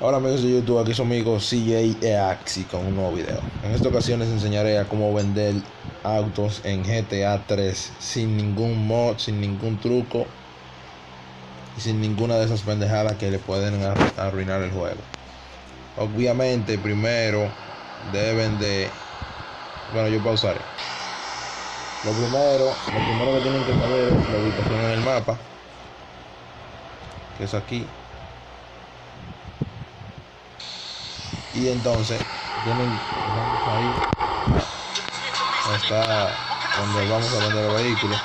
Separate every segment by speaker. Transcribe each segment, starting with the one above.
Speaker 1: Hola amigos de YouTube, aquí su amigo CJ Axi con un nuevo video. En esta ocasión les enseñaré a cómo vender autos en GTA 3 sin ningún mod, sin ningún truco y sin ninguna de esas pendejadas que le pueden arruinar el juego. Obviamente primero deben de... Bueno, yo pausaré. Lo primero, lo primero que tienen que saber es la ubicación en el mapa, que es aquí. Y entonces tienen ahí. Está donde vamos a vender el vehículo.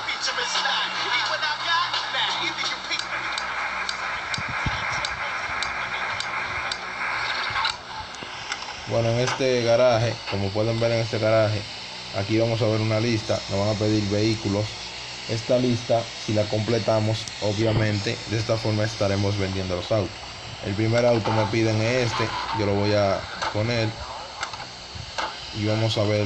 Speaker 1: Bueno en este garaje como pueden ver en este garaje aquí vamos a ver una lista. Nos van a pedir vehículos. Esta lista si la completamos obviamente de esta forma estaremos vendiendo los autos el primer auto me piden este yo lo voy a poner y vamos a ver.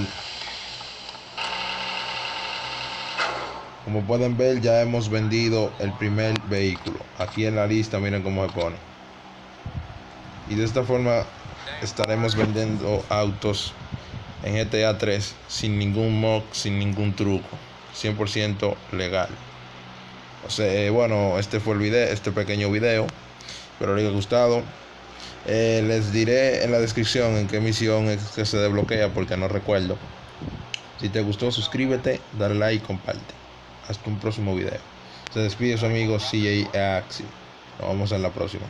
Speaker 1: Como pueden ver ya hemos vendido el primer vehículo. Aquí en la lista miren cómo se pone. Y de esta forma estaremos vendiendo autos en GTA 3 sin ningún mod sin ningún truco. 100% legal. O sea, eh, bueno este fue el video este pequeño video espero les haya gustado. Eh, les diré en la descripción en qué misión es que se desbloquea porque no recuerdo. Si te gustó, suscríbete, dale like y comparte. Hasta un próximo video. Se despide su amigo CJ Axi. Nos vemos en la próxima.